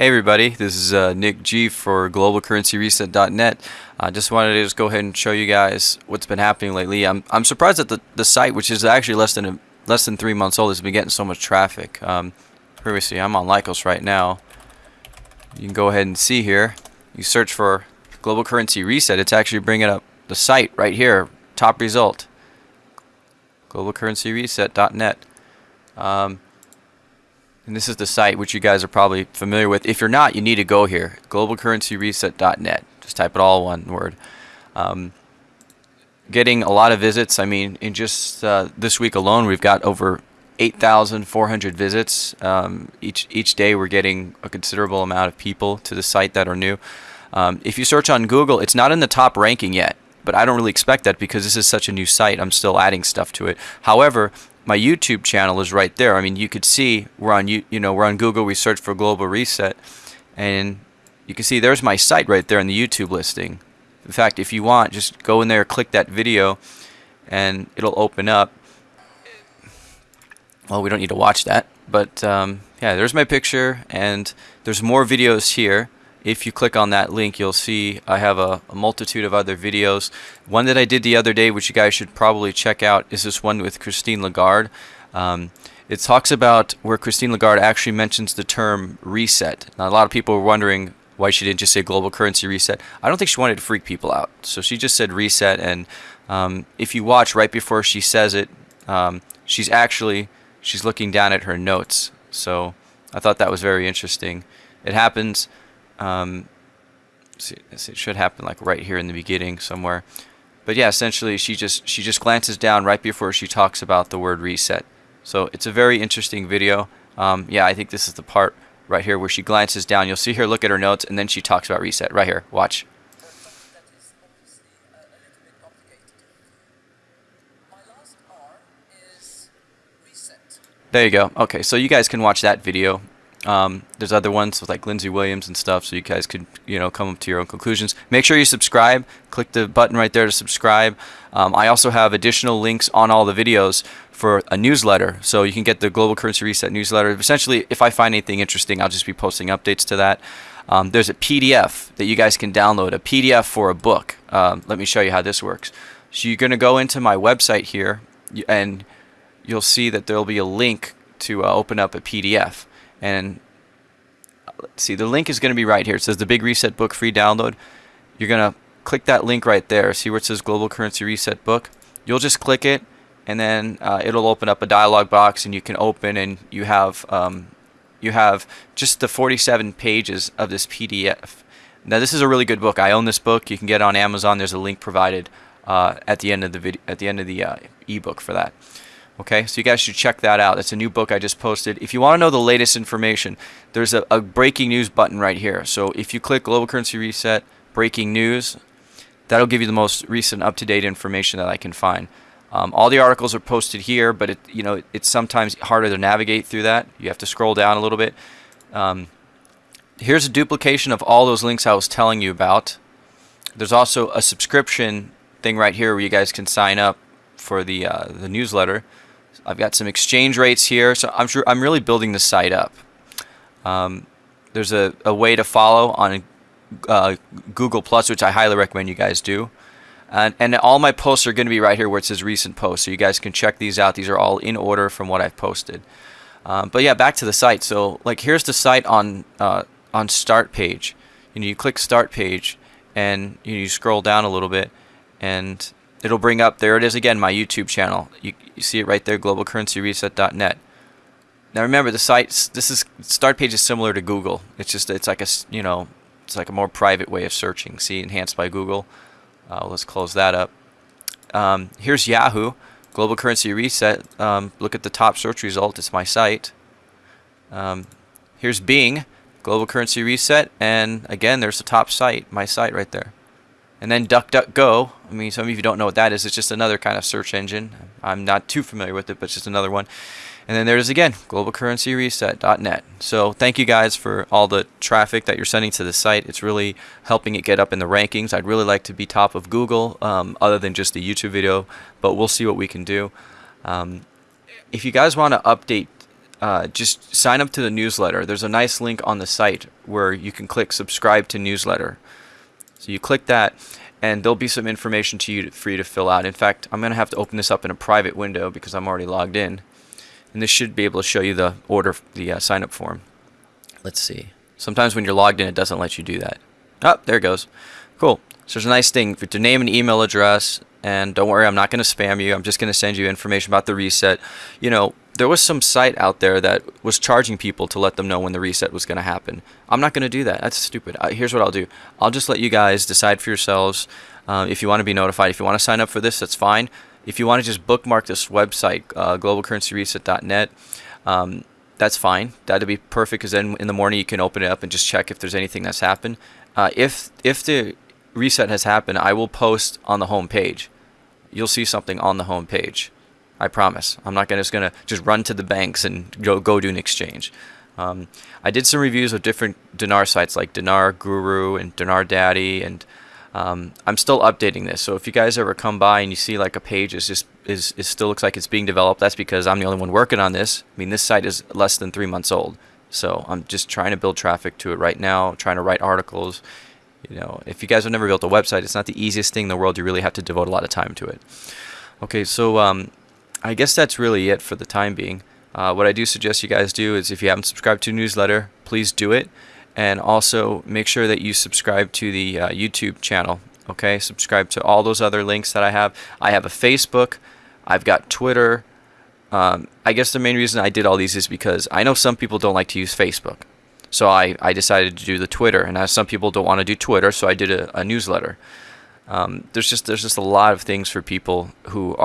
Hey everybody, this is uh, Nick G for GlobalCurrencyReset.net. I just wanted to just go ahead and show you guys what's been happening lately. I'm I'm surprised that the the site, which is actually less than a, less than three months old, has been getting so much traffic. Um, previously, I'm on Lycos right now. You can go ahead and see here. You search for Global Currency Reset. It's actually bringing up the site right here, top result. GlobalCurrencyReset.net. Um, and this is the site which you guys are probably familiar with. If you're not, you need to go here. GlobalCurrencyReset.net. Just type it all one word. Um, getting a lot of visits. I mean, in just uh, this week alone, we've got over 8,400 visits. Um, each each day, we're getting a considerable amount of people to the site that are new. Um, if you search on Google, it's not in the top ranking yet, but I don't really expect that because this is such a new site. I'm still adding stuff to it. However, my YouTube channel is right there. I mean, you could see we're on you you know we're on Google. We search for Global Reset, and you can see there's my site right there in the YouTube listing. In fact, if you want, just go in there, click that video, and it'll open up. Well, we don't need to watch that, but um, yeah, there's my picture, and there's more videos here if you click on that link you'll see I have a, a, multitude of other videos. One that I did the other day which you guys should probably check out is this one with Christine Lagarde. Um, it talks about where Christine Lagarde actually mentions the term reset. Now a lot of people were wondering why she didn't just say global currency reset. I don't think she wanted to freak people out. So she just said reset and um, if you watch right before she says it um, she's actually she's looking down at her notes. So I thought that was very interesting. It happens um, it should happen like right here in the beginning somewhere. But yeah, essentially she just she just glances down right before she talks about the word reset. So it's a very interesting video. Um, yeah, I think this is the part right here where she glances down. You'll see her look at her notes and then she talks about reset. Right here. Watch. There you go. Okay, so you guys can watch that video. Um, there's other ones with like Lindsey Williams and stuff, so you guys could you know come up to your own conclusions. Make sure you subscribe. Click the button right there to subscribe. Um, I also have additional links on all the videos for a newsletter, so you can get the Global Currency Reset newsletter. Essentially, if I find anything interesting, I'll just be posting updates to that. Um, there's a PDF that you guys can download, a PDF for a book. Um, let me show you how this works. So you're going to go into my website here, and you'll see that there'll be a link to uh, open up a PDF. And let's see, the link is going to be right here. It says the Big Reset Book free download. You're going to click that link right there. See where it says Global Currency Reset Book? You'll just click it, and then uh, it'll open up a dialog box, and you can open, and you have um, you have just the 47 pages of this PDF. Now this is a really good book. I own this book. You can get it on Amazon. There's a link provided uh, at the end of the video, at the end of the uh, ebook for that. Okay, so you guys should check that out. It's a new book I just posted. If you want to know the latest information, there's a, a, breaking news button right here. So if you click Global Currency Reset, Breaking News, that'll give you the most recent up-to-date information that I can find. Um, all the articles are posted here, but it, you know it's sometimes harder to navigate through that. You have to scroll down a little bit. Um, here's a duplication of all those links I was telling you about. There's also a subscription thing right here where you guys can sign up for the uh, the newsletter. I've got some exchange rates here, so I'm sure I'm really building the site up. Um, there's a, a way to follow on uh, Google Plus, which I highly recommend you guys do. And, and all my posts are going to be right here where it says recent posts, so you guys can check these out. These are all in order from what I've posted. Um, but yeah, back to the site. So like here's the site on uh, on Start page. You know, you click Start page, and you, know, you scroll down a little bit, and it'll bring up, there it is again, my YouTube channel. You, you see it right there, globalcurrencyreset.net. Now remember, the site, this is, start page is similar to Google. It's just, it's like a, you know, it's like a more private way of searching. See, enhanced by Google. Uh, let's close that up. Um, here's Yahoo, Global Currency Reset. Um, look at the top search result. It's my site. Um, here's Bing, Global Currency Reset, and again, there's the top site, my site right there. And then DuckDuckGo, I mean, some of you don't know what that is. It's just another kind of search engine. I'm not too familiar with it, but it's just another one. And then there's again, globalcurrencyreset.net. So thank you guys for all the traffic that you're sending to the site. It's really helping it get up in the rankings. I'd really like to be top of Google, um, other than just the YouTube video, but we'll see what we can do. Um, if you guys want to update uh, just sign up to the newsletter. There's a nice link on the site where you can click subscribe to newsletter. So you click that, and there'll be some information to you for you to fill out. In fact, I'm going to have to open this up in a private window because I'm already logged in, and this should be able to show you the order, the uh, sign up form. Let's see. Sometimes when you're logged in, it doesn't let you do that. Oh, there it goes. Cool. So there's a nice thing to name an email address, and don't worry, I'm not going to spam you. I'm just going to send you information about the reset. You know, there was some site out there that was charging people to let them know when the reset was going to happen. I'm not going to do that. That's stupid. Uh, here's what I'll do. I'll just let you guys decide for yourselves uh, if you want to be notified. If you want to sign up for this, that's fine. If you want to just bookmark this website, uh, globalcurrencyreset.net, um, that's fine. That'd be perfect because then in the morning you can open it up and just check if there's anything that's happened. Uh, if if the reset has happened, I will post on the home page. You'll see something on the home page. I promise. I'm not gonna, just going to just run to the banks and go, go do an exchange. Um, I did some reviews of different dinar sites like Dinar Guru and Dinar Daddy, and um, I'm still updating this. So if you guys ever come by and you see like a page is just is it still looks like it's being developed, that's because I'm the only one working on this. I mean, this site is less than three months old, so I'm just trying to build traffic to it right now, trying to write articles, you know, if you guys have never built a website, it's not the easiest thing in the world. You really have to devote a lot of time to it. Okay, so um, I guess that's really it for the time being. Uh, what I do suggest you guys do is if you haven't subscribed to newsletter, please do it. And also make sure that you subscribe to the uh, YouTube channel. Okay, subscribe to all those other links that I have. I have a Facebook, I've got Twitter. Um, I guess the main reason I did all these is because I know some people don't like to use Facebook. So I, I decided to do the Twitter, and some people don't want to do Twitter, so I did a, a newsletter. Um, there's just there's just a lot of things for people who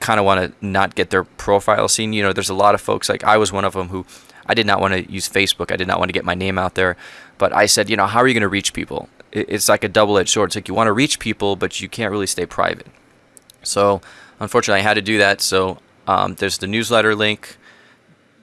kind of want to not get their profile seen. You know, there's a lot of folks like I was one of them who I did not want to use Facebook. I did not want to get my name out there, but I said, you know, how are you going to reach people? It's like a double-edged sword. It's like you want to reach people, but you can't really stay private. So unfortunately, I had to do that. So um, there's the newsletter link,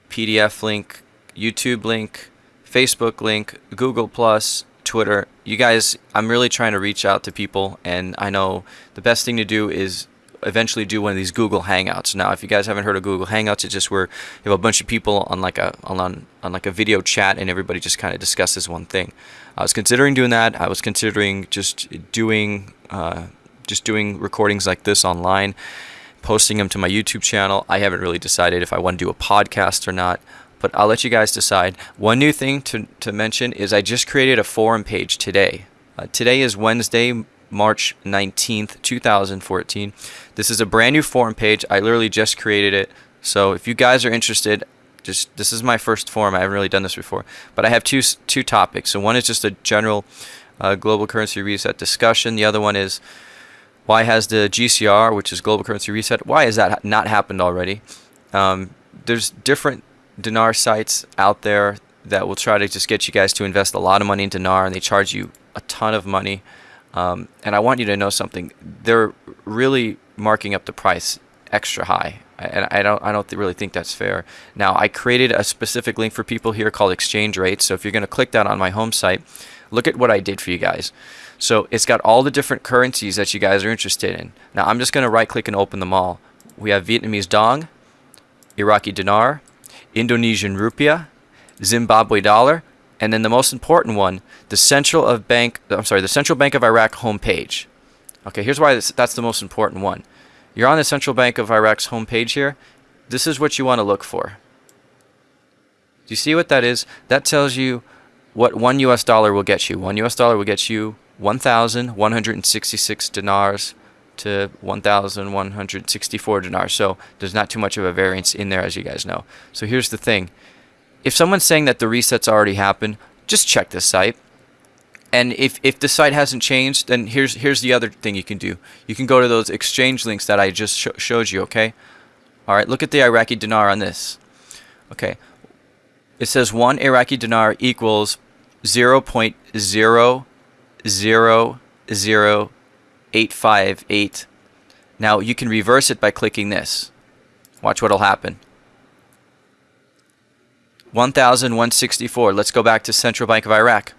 PDF link, YouTube link. Facebook link, Google Plus, Twitter. You guys, I'm really trying to reach out to people, and I know the best thing to do is eventually do one of these Google Hangouts. Now, if you guys haven't heard of Google Hangouts, it's just where you have a bunch of people on like a on on like a video chat, and everybody just kind of discusses one thing. I was considering doing that. I was considering just doing uh, just doing recordings like this online, posting them to my YouTube channel. I haven't really decided if I want to do a podcast or not but I'll let you guys decide. One new thing to, to mention is I just created a forum page today. Uh, today is Wednesday, March 19th, 2014. This is a brand new forum page. I literally just created it. So if you guys are interested, just this is my first forum. I haven't really done this before, but I have two two topics. So one is just a general uh, global currency reset discussion. The other one is why has the GCR, which is global currency reset, why has that not happened already? Um, there's different dinar sites out there that will try to just get you guys to invest a lot of money in dinar and they charge you a ton of money. Um, and I want you to know something. They're really marking up the price extra high. And I don't, I don't really think that's fair. Now, I created a specific link for people here called exchange rates. So if you're going to click that on my home site, look at what I did for you guys. So it's got all the different currencies that you guys are interested in. Now, I'm just going to right click and open them all. We have Vietnamese dong, Iraqi dinar, Indonesian rupiah, Zimbabwe dollar, and then the most important one, the Central of Bank. I'm sorry, the Central Bank of Iraq homepage. Okay, here's why this, that's the most important one. You're on the Central Bank of Iraq's homepage here. This is what you want to look for. Do you see what that is? That tells you what one US dollar will get you. One US dollar will get you 1,166 dinars to 1,164 dinars. So there's not too much of a variance in there, as you guys know. So here's the thing. If someone's saying that the resets already happened, just check the site. And if, if the site hasn't changed, then here's here's the other thing you can do. You can go to those exchange links that I just sh showed you, okay? All right, look at the Iraqi dinar on this. Okay, it says one Iraqi dinar equals 0 0.000 858. Now you can reverse it by clicking this. Watch what'll happen. 1,164. Let's go back to Central Bank of Iraq.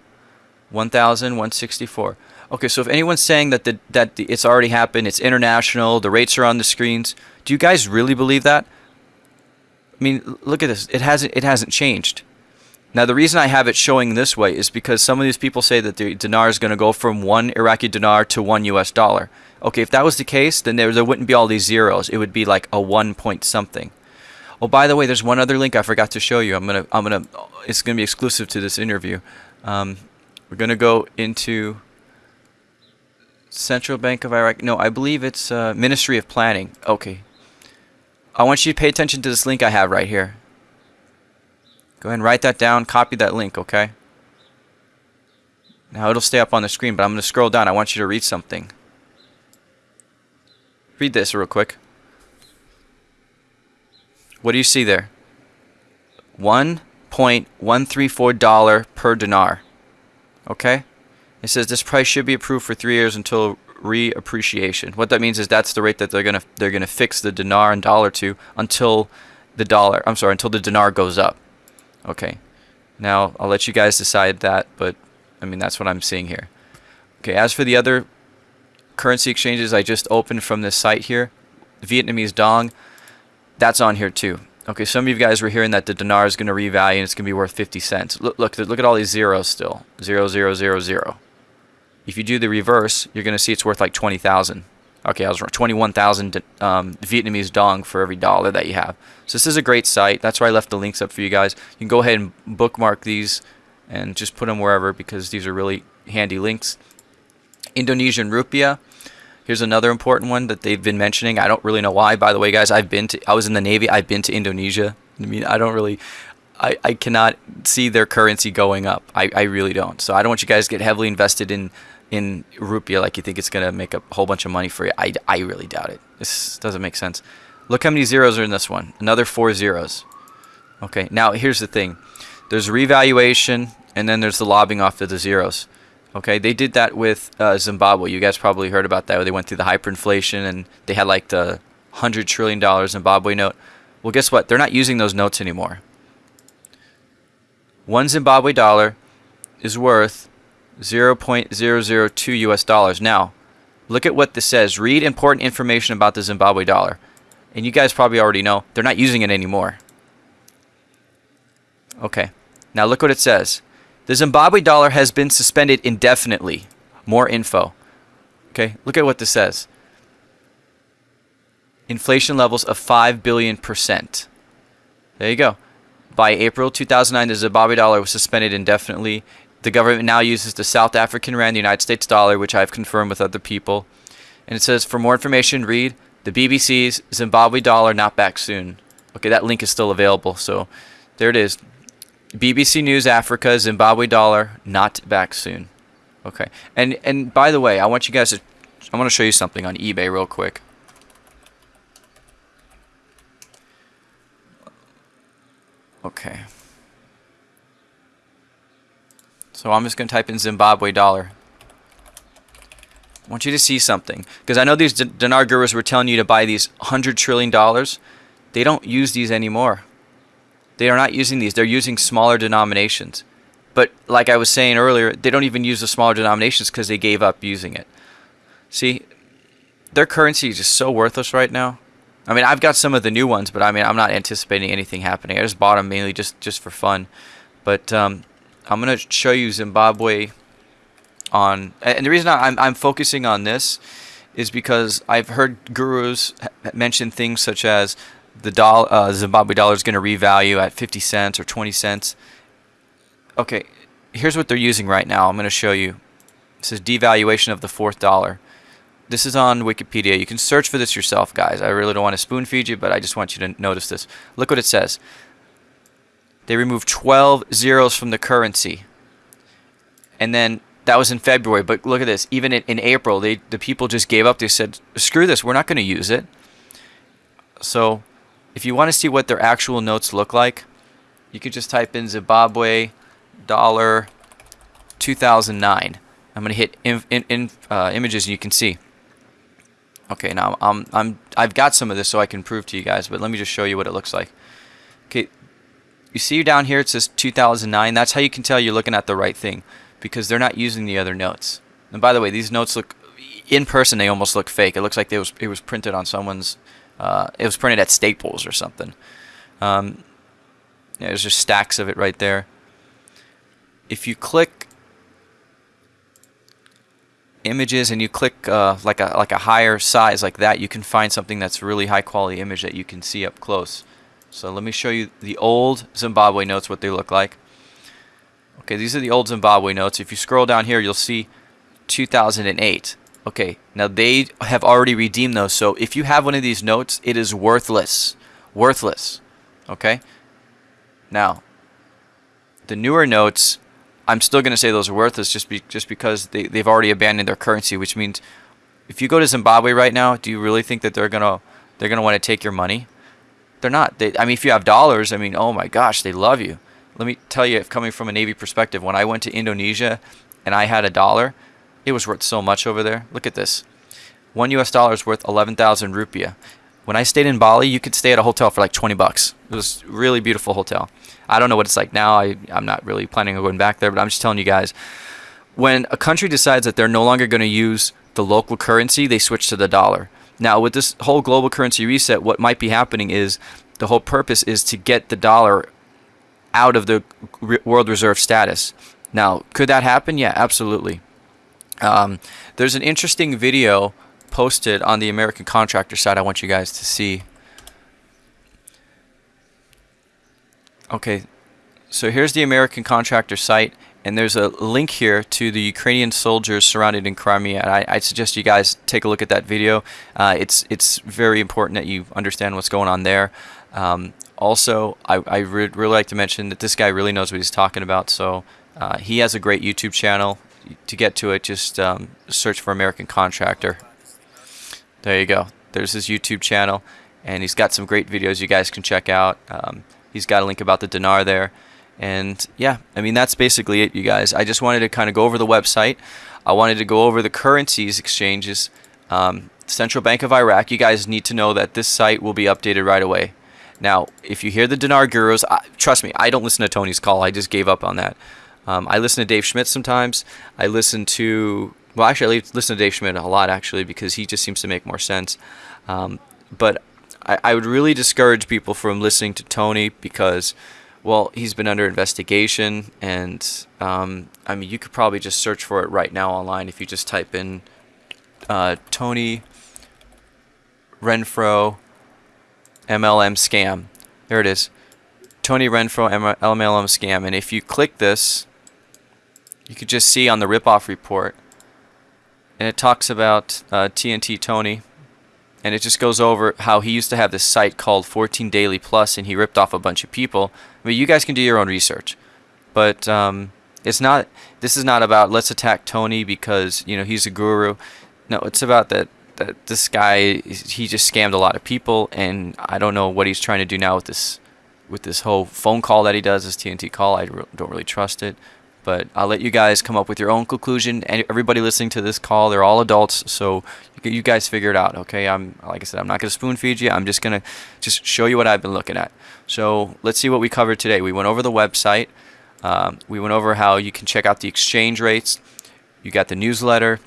1,164. Okay, so if anyone's saying that the, that the, it's already happened, it's international, the rates are on the screens, do you guys really believe that? I mean, look at this. It hasn't it hasn't changed. Now the reason I have it showing this way is because some of these people say that the dinar is going to go from one Iraqi dinar to one U.S. dollar. Okay, if that was the case, then there there wouldn't be all these zeros. It would be like a one point something. Oh, by the way, there's one other link I forgot to show you. I'm gonna I'm gonna it's gonna be exclusive to this interview. Um, we're gonna go into Central Bank of Iraq. No, I believe it's uh, Ministry of Planning. Okay. I want you to pay attention to this link I have right here. Go ahead and write that down. Copy that link, okay? Now it'll stay up on the screen, but I'm going to scroll down. I want you to read something. Read this real quick. What do you see there? $1.134 per dinar. Okay? It says this price should be approved for three years until reappreciation. What that means is that's the rate that they're gonna they're gonna fix the dinar and dollar to until the dollar. I'm sorry, until the dinar goes up. Okay. Now I'll let you guys decide that, but I mean that's what I'm seeing here. Okay. As for the other currency exchanges I just opened from this site here, Vietnamese dong, that's on here too. Okay, some of you guys were hearing that the dinar is going to revalue and it's going to be worth 50 cents. Look, look, look at all these zeros still. Zero, zero, zero, zero. If you do the reverse, you're going to see it's worth like 20,000. Okay, I was wrong. 21,000 um, Vietnamese dong for every dollar that you have. So this is a great site. That's why I left the links up for you guys. You can go ahead and bookmark these and just put them wherever because these are really handy links. Indonesian rupiah. Here's another important one that they've been mentioning. I don't really know why. By the way, guys, I've been to. I was in the Navy. I've been to Indonesia. I mean, I don't really. I, I cannot see their currency going up. I, I really don't. So I don't want you guys to get heavily invested in in rupiah like you think it's going to make a whole bunch of money for you. I, I really doubt it. This doesn't make sense. Look how many zeros are in this one. Another four zeros. Okay, now here's the thing. There's revaluation, and then there's the lobbing off of the zeros. Okay, they did that with uh, Zimbabwe. You guys probably heard about that. Where they went through the hyperinflation, and they had like the hundred trillion dollar Zimbabwe note. Well, guess what? They're not using those notes anymore. One Zimbabwe dollar is worth 0.002 US dollars. Now, look at what this says. Read important information about the Zimbabwe dollar. And you guys probably already know they're not using it anymore. Okay. Now look what it says. The Zimbabwe dollar has been suspended indefinitely. More info. Okay, look at what this says. Inflation levels of 5 billion percent. There you go. By April 2009, the Zimbabwe dollar was suspended indefinitely. The government now uses the South African rand, the United States dollar, which I've confirmed with other people. And it says, for more information, read the BBC's Zimbabwe dollar not back soon. Okay, that link is still available. So there it is. BBC News Africa Zimbabwe dollar not back soon. Okay. And and by the way, I want you guys to I want to show you something on eBay real quick. Okay. So I'm just going to type in Zimbabwe dollar. I want you to see something. Because I know these dinar gurus were telling you to buy these $100 trillion. They don't use these anymore. They are not using these. They're using smaller denominations. But like I was saying earlier, they don't even use the smaller denominations because they gave up using it. See, their currency is just so worthless right now. I mean, I've got some of the new ones, but I mean, I'm not anticipating anything happening. I just bought them mainly just, just for fun. But um, I'm going to show you Zimbabwe on... And the reason I'm, I'm focusing on this is because I've heard gurus mention things such as the dollar, uh, Zimbabwe dollar is going to revalue at 50 cents or 20 cents. Okay, here's what they're using right now. I'm going to show you. This is devaluation of the fourth dollar. This is on Wikipedia. You can search for this yourself, guys. I really don't want to spoon feed you, but I just want you to notice this. Look what it says. They removed 12 zeros from the currency. And then that was in February, but look at this. Even in, in April, they the people just gave up. They said, "Screw this. We're not going to use it." So if you want to see what their actual notes look like, you could just type in Zimbabwe dollar 2009. I'm going to hit in, in, in uh, images and you can see. Okay, now I'm, I'm, I've got some of this so I can prove to you guys, but let me just show you what it looks like. Okay, you see down here it says 2009. That's how you can tell you're looking at the right thing because they're not using the other notes. And by the way, these notes look, in person they almost look fake. It looks like was, it was printed on someone's uh, it was printed at Staples or something. Um, yeah, there's just stacks of it right there. If you click images and you click uh, like a like a higher size like that, you can find something that's really high quality image that you can see up close. So let me show you the old Zimbabwe notes, what they look like. Okay, these are the old Zimbabwe notes. If you scroll down here, you'll see 2008. Okay, now they have already redeemed those. So if you have one of these notes, it is worthless. Worthless. Okay? Now, the newer notes, I'm still going to say those are worthless just be, just because they, they've already abandoned their currency, which means if you go to Zimbabwe right now, do you really think that they're going to they're going to want to take your money? They're not. They, I mean, if you have dollars, I mean, oh my gosh, they love you. Let me tell you, coming from a Navy perspective, when I went to Indonesia and I had a dollar, it was worth so much over there. Look at this. One US dollar is worth 11,000 rupiah. When I stayed in Bali, you could stay at a hotel for like 20 bucks. It was a really beautiful hotel. I don't know what it's like now. I, I'm not really planning on going back there, but I'm just telling you guys. When a country decides that they're no longer going to use the local currency, they switch to the dollar. Now, with this whole global currency reset, what might be happening is the whole purpose is to get the dollar out of the world reserve status. Now, could that happen? Yeah, absolutely. Um, there's an interesting video posted on the American Contractor site I want you guys to see. Okay, so here's the American Contractor site, and there's a link here to the Ukrainian soldiers surrounded in Crimea. And I, I suggest you guys take a look at that video. Uh, it's it's very important that you understand what's going on there. Um, also, I, I would really like to mention that this guy really knows what he's talking about. So uh, he has a great YouTube channel. To get to it, just um, search for American Contractor. There you go. There's his YouTube channel, and he's got some great videos you guys can check out. Um, he's got a link about the dinar there. And yeah, I mean, that's basically it, you guys. I just wanted to kind of go over the website. I wanted to go over the currencies exchanges. Um, Central Bank of Iraq, you guys need to know that this site will be updated right away. Now, if you hear the dinar gurus, I, trust me, I don't listen to Tony's call. I just gave up on that. Um, I listen to Dave Schmidt sometimes. I listen to well, actually, I listen to Dave Schmidt a lot actually because he just seems to make more sense. Um, but I, I would really discourage people from listening to Tony because, well, he's been under investigation, and um, I mean, you could probably just search for it right now online if you just type in uh, Tony Renfro MLM scam. There it is. Tony Renfro MLM scam. And if you click this, you could just see on the ripoff report and it talks about uh, TNT Tony, and it just goes over how he used to have this site called 14 Daily Plus, and he ripped off a bunch of people. I mean, you guys can do your own research, but um, it's not. This is not about let's attack Tony because you know he's a guru. No, it's about that that this guy he just scammed a lot of people, and I don't know what he's trying to do now with this with this whole phone call that he does, this TNT call. I don't really trust it. But I'll let you guys come up with your own conclusion. And everybody listening to this call, they're all adults, so you guys figure it out. Okay, I'm like I said, I'm not gonna spoon feed you. I'm just gonna just show you what I've been looking at. So let's see what we covered today. We went over the website. Um, we went over how you can check out the exchange rates. You got the newsletter.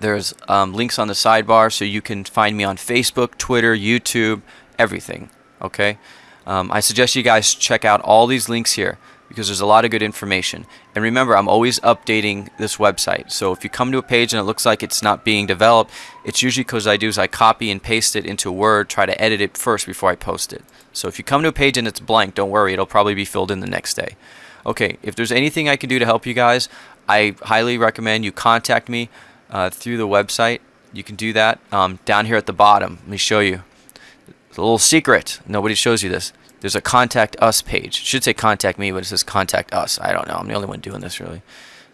There's um, links on the sidebar, so you can find me on Facebook, Twitter, YouTube, everything. Okay. Um, I suggest you guys check out all these links here because there's a lot of good information. And remember, I'm always updating this website. So if you come to a page and it looks like it's not being developed, it's usually because I do is I copy and paste it into Word, try to edit it first before I post it. So if you come to a page and it's blank, don't worry, it'll probably be filled in the next day. Okay, if there's anything I can do to help you guys, I highly recommend you contact me uh, through the website. You can do that um, down here at the bottom. Let me show you. It's a little secret. Nobody shows you this there's a contact us page. It should say contact me, but it says contact us. I don't know. I'm the only one doing this really.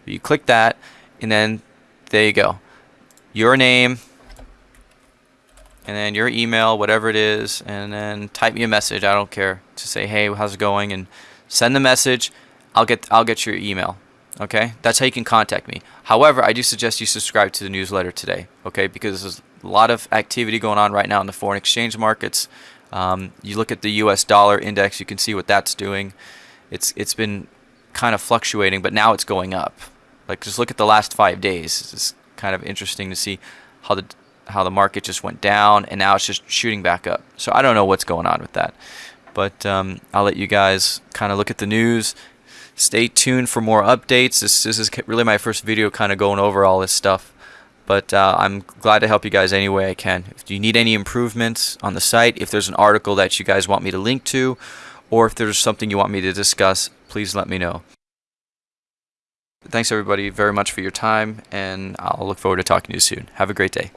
But you click that, and then there you go. Your name, and then your email, whatever it is, and then type me a message. I don't care to say, hey, how's it going, and send the message. I'll get I'll get your email. Okay, that's how you can contact me. However, I do suggest you subscribe to the newsletter today. Okay, because there's a lot of activity going on right now in the foreign exchange markets. Um, you look at the U.S. dollar index, you can see what that's doing. It's it's been kind of fluctuating, but now it's going up. Like just look at the last five days. It's kind of interesting to see how the how the market just went down and now it's just shooting back up. So I don't know what's going on with that. But um, I'll let you guys kind of look at the news. Stay tuned for more updates. This, this is really my first video kind of going over all this stuff. But uh, I'm glad to help you guys any way I can. If you need any improvements on the site, if there's an article that you guys want me to link to, or if there's something you want me to discuss, please let me know. Thanks everybody very much for your time, and I'll look forward to talking to you soon. Have a great day.